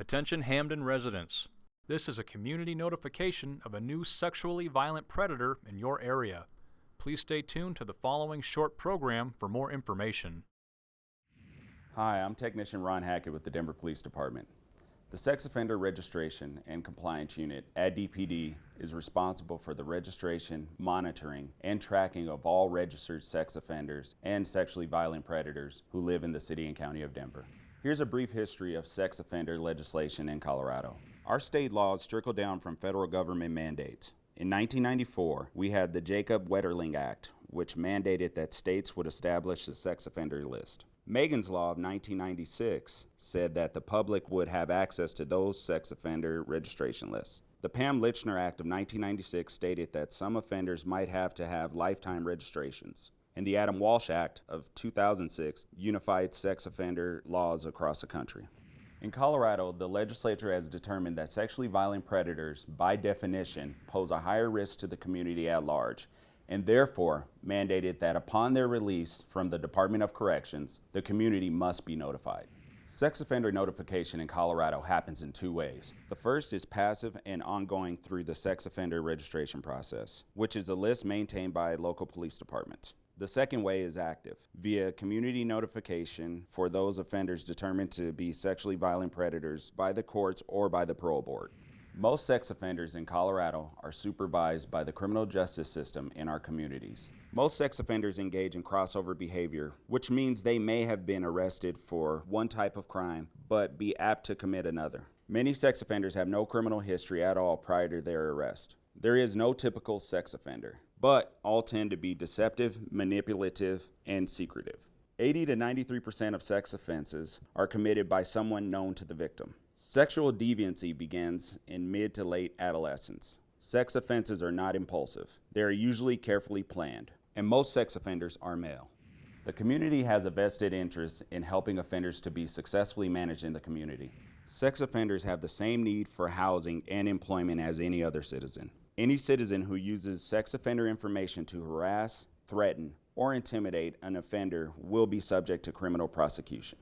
Attention Hampden residents. This is a community notification of a new sexually violent predator in your area. Please stay tuned to the following short program for more information. Hi, I'm Technician Ron Hackett with the Denver Police Department. The Sex Offender Registration and Compliance Unit at DPD is responsible for the registration, monitoring, and tracking of all registered sex offenders and sexually violent predators who live in the city and county of Denver. Here's a brief history of sex offender legislation in Colorado. Our state laws trickle down from federal government mandates. In 1994, we had the Jacob Wetterling Act, which mandated that states would establish a sex offender list. Megan's Law of 1996 said that the public would have access to those sex offender registration lists. The Pam Lychner Act of 1996 stated that some offenders might have to have lifetime registrations. And the Adam Walsh Act of 2006 unified sex offender laws across the country. In Colorado, the legislature has determined that sexually violent predators, by definition, pose a higher risk to the community at large and therefore mandated that upon their release from the Department of Corrections, the community must be notified. Sex offender notification in Colorado happens in two ways. The first is passive and ongoing through the sex offender registration process, which is a list maintained by local police departments. The second way is active, via community notification for those offenders determined to be sexually violent predators by the courts or by the parole board. Most sex offenders in Colorado are supervised by the criminal justice system in our communities. Most sex offenders engage in crossover behavior, which means they may have been arrested for one type of crime, but be apt to commit another. Many sex offenders have no criminal history at all prior to their arrest. There is no typical sex offender, but all tend to be deceptive, manipulative, and secretive. 80 to 93% of sex offenses are committed by someone known to the victim. Sexual deviancy begins in mid to late adolescence. Sex offenses are not impulsive. They are usually carefully planned, and most sex offenders are male. The community has a vested interest in helping offenders to be successfully managed in the community. Sex offenders have the same need for housing and employment as any other citizen. Any citizen who uses sex offender information to harass, threaten, or intimidate an offender will be subject to criminal prosecution.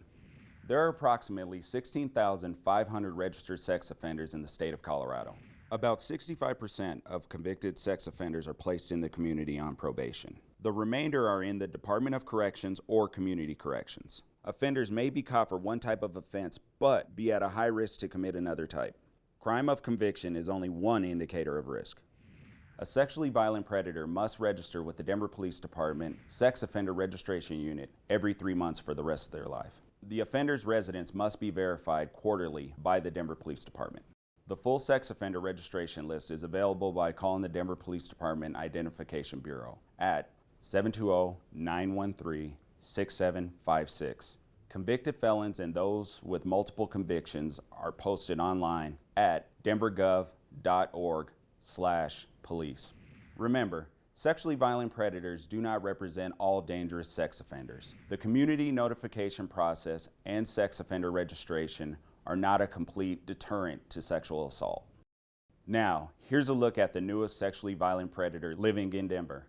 There are approximately 16,500 registered sex offenders in the state of Colorado. About 65% of convicted sex offenders are placed in the community on probation. The remainder are in the Department of Corrections or Community Corrections. Offenders may be caught for one type of offense, but be at a high risk to commit another type. Crime of conviction is only one indicator of risk. A sexually violent predator must register with the Denver Police Department Sex Offender Registration Unit every three months for the rest of their life. The offender's residence must be verified quarterly by the Denver Police Department. The full sex offender registration list is available by calling the Denver Police Department Identification Bureau at 720-913-6756. Convicted felons and those with multiple convictions are posted online at denvergov.org slash police. Remember, Sexually violent predators do not represent all dangerous sex offenders. The community notification process and sex offender registration are not a complete deterrent to sexual assault. Now, here's a look at the newest sexually violent predator living in Denver.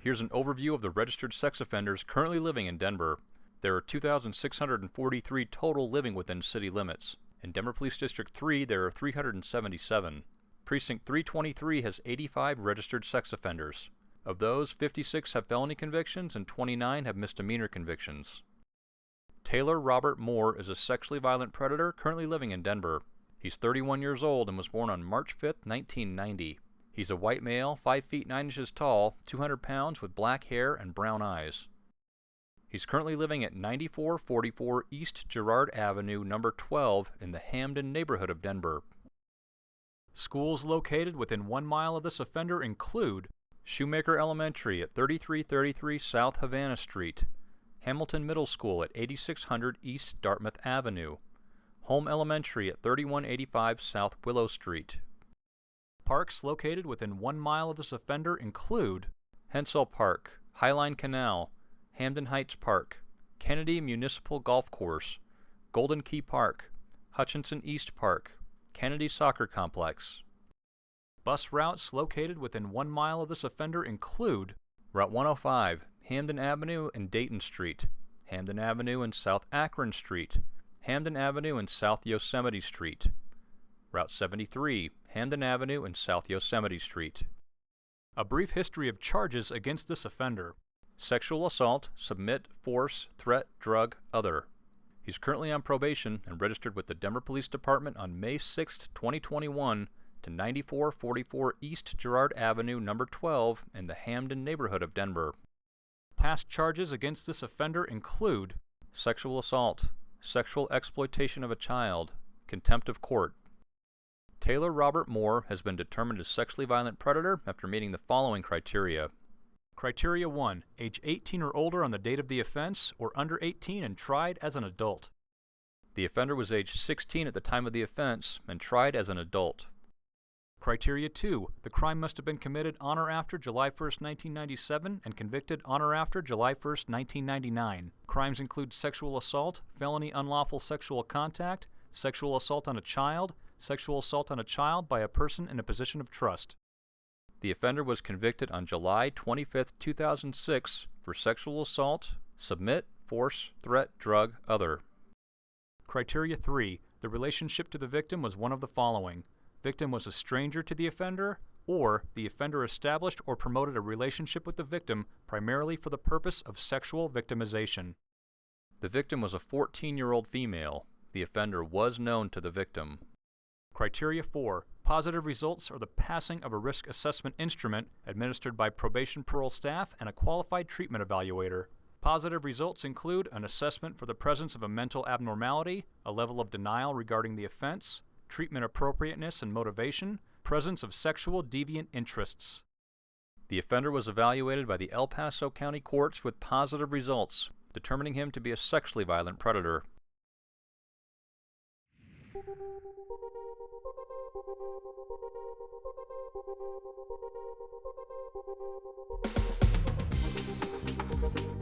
Here's an overview of the registered sex offenders currently living in Denver. There are 2,643 total living within city limits. In Denver Police District 3, there are 377. Precinct 323 has 85 registered sex offenders. Of those, 56 have felony convictions and 29 have misdemeanor convictions. Taylor Robert Moore is a sexually violent predator currently living in Denver. He's 31 years old and was born on March 5, 1990. He's a white male, 5 feet 9 inches tall, 200 pounds with black hair and brown eyes. He's currently living at 9444 East Girard Avenue, number 12, in the Hampden neighborhood of Denver. Schools located within one mile of this offender include Shoemaker Elementary at 3333 South Havana Street, Hamilton Middle School at 8600 East Dartmouth Avenue, Holm Elementary at 3185 South Willow Street. Parks located within one mile of this offender include Hentzell Park, Highline Canal, Hampden Heights Park, Kennedy Municipal Golf Course, Golden Key Park, Hutchinson East Park, Kennedy Soccer Complex. Bus routes located within one mile of this offender include Route 105, Hampden Avenue and Dayton Street, Hampden Avenue and South Akron Street, Hampden Avenue and South Yosemite Street. Route 73, Hampden Avenue and South Yosemite Street. A brief history of charges against this offender. Sexual assault, submit, force, threat, drug, other. He's currently on probation and registered with the Denver Police Department on May 6, 2021 to 9444 East Girard Avenue, number 12 in the Hampden neighborhood of Denver. Past charges against this offender include sexual assault, sexual exploitation of a child, contempt of court. Taylor Robert Moore has been determined a sexually violent predator after meeting the following criteria. Criteria 1. Age 18 or older on the date of the offense, or under 18 and tried as an adult. The offender was age 16 at the time of the offense and tried as an adult. Criteria 2. The crime must have been committed on or after July 1, 1997 and convicted on or after July 1, 1999. Crimes include sexual assault, felony unlawful sexual contact, sexual assault on a child, sexual assault on a child by a person in a position of trust. The offender was convicted on July 25, 2006 for sexual assault, submit, force, threat, drug, other. Criteria 3. The relationship to the victim was one of the following victim was a stranger to the offender, or the offender established or promoted a relationship with the victim primarily for the purpose of sexual victimization. The victim was a 14 year old female. The offender was known to the victim. Criteria 4. Positive results are the passing of a risk assessment instrument administered by probation parole staff and a qualified treatment evaluator. Positive results include an assessment for the presence of a mental abnormality, a level of denial regarding the offense, treatment appropriateness and motivation, presence of sexual deviant interests. The offender was evaluated by the El Paso County courts with positive results, determining him to be a sexually violent predator. Thank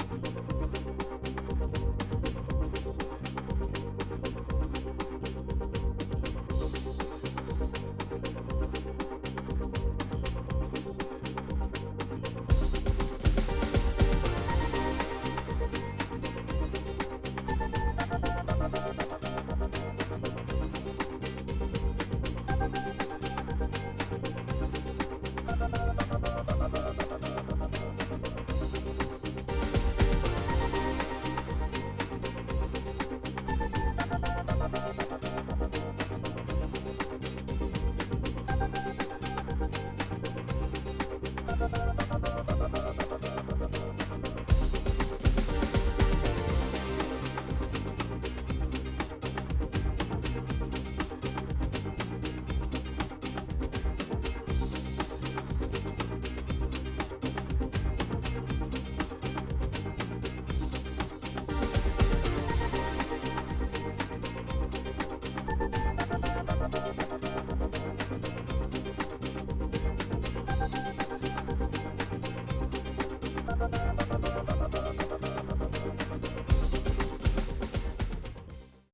you.